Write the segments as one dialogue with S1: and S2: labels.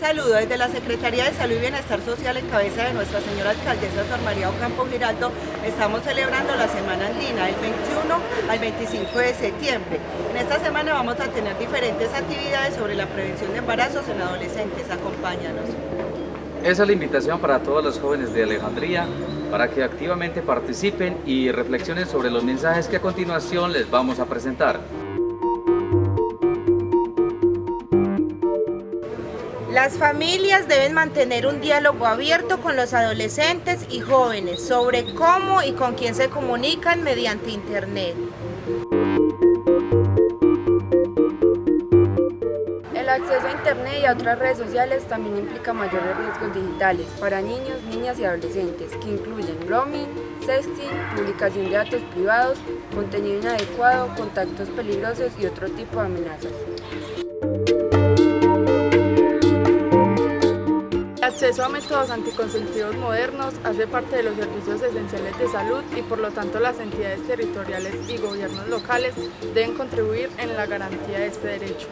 S1: saludo desde la Secretaría de Salud y Bienestar Social en cabeza de nuestra señora alcaldesa Sor María Ocampo Giraldo. Estamos celebrando la Semana Andina del 21 al 25 de septiembre. En esta semana vamos a tener diferentes actividades sobre la prevención de embarazos en adolescentes. Acompáñanos.
S2: Esa es la invitación para todos los jóvenes de Alejandría para que activamente participen y reflexionen sobre los mensajes que a continuación les vamos a presentar.
S3: Las familias deben mantener un diálogo abierto con los adolescentes y jóvenes sobre cómo y con quién se comunican mediante Internet.
S4: El acceso a Internet y a otras redes sociales también implica mayores riesgos digitales para niños, niñas y adolescentes, que incluyen roaming, sexting, publicación de datos privados, contenido inadecuado, contactos peligrosos y otro tipo de amenazas.
S5: Acceso a métodos anticonceptivos modernos hace parte de los servicios esenciales de salud y por lo tanto las entidades territoriales y gobiernos locales deben contribuir en la garantía de este derecho.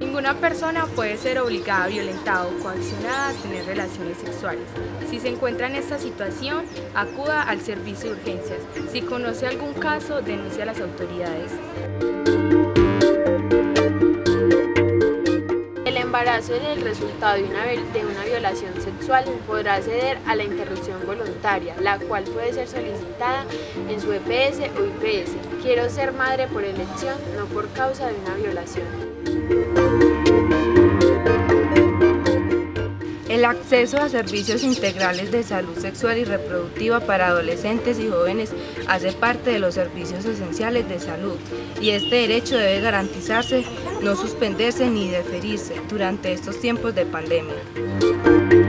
S6: Ninguna persona puede ser obligada, violentada o coaccionada a tener relaciones sexuales. Si se encuentra en esta situación, acuda al servicio de urgencias. Si conoce algún caso, denuncie a las autoridades.
S7: Embarazo es el resultado de una, de una violación sexual podrá acceder a la interrupción voluntaria, la cual puede ser solicitada en su EPS o IPS. Quiero ser madre por elección, no por causa de una violación.
S4: El acceso a servicios integrales de salud sexual y reproductiva para adolescentes y jóvenes hace parte de los servicios esenciales de salud y este derecho debe garantizarse, no suspenderse ni deferirse durante estos tiempos de pandemia.